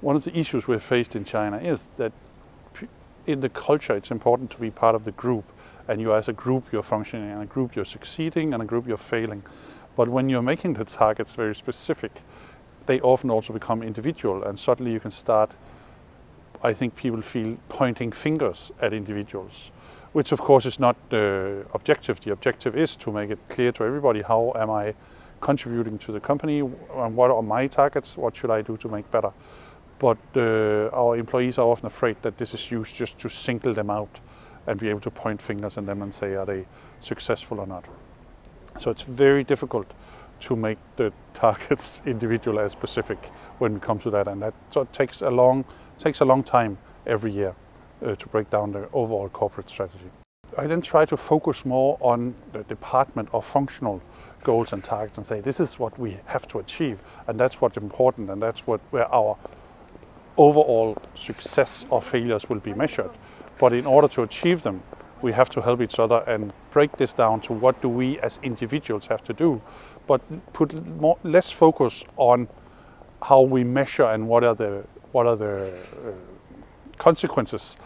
one of the issues we've faced in China is that in the culture it's important to be part of the group and you as a group you're functioning and a group you're succeeding and a group you're failing. But when you're making the targets very specific, they often also become individual and suddenly you can start, I think people feel pointing fingers at individuals, which of course is not the objective. The objective is to make it clear to everybody how am I contributing to the company and what are my targets, what should I do to make better. But uh, our employees are often afraid that this is used just to single them out and be able to point fingers at them and say are they successful or not. So it's very difficult to make the targets individual and specific when it comes to that and that so takes a long takes a long time every year uh, to break down the overall corporate strategy. I then try to focus more on the department or functional goals and targets and say this is what we have to achieve and that's what's important and that's what where our overall success or failures will be measured. But in order to achieve them, we have to help each other and break this down to what do we as individuals have to do, but put more, less focus on how we measure and what are the, what are the uh, consequences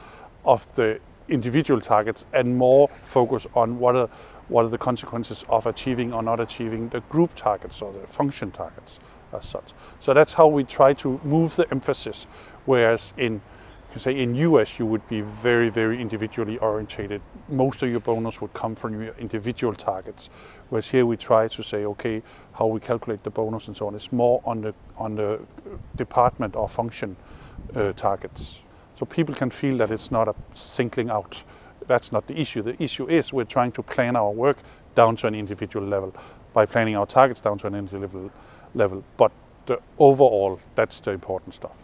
of the individual targets and more focus on what are, what are the consequences of achieving or not achieving the group targets or the function targets as such. So that's how we try to move the emphasis, whereas in say in US you would be very, very individually orientated. Most of your bonus would come from your individual targets. Whereas here we try to say, okay, how we calculate the bonus and so on. It's more on the, on the department or function uh, targets. So people can feel that it's not a singling out. That's not the issue. The issue is we're trying to plan our work down to an individual level by planning our targets down to an individual level. But the overall, that's the important stuff.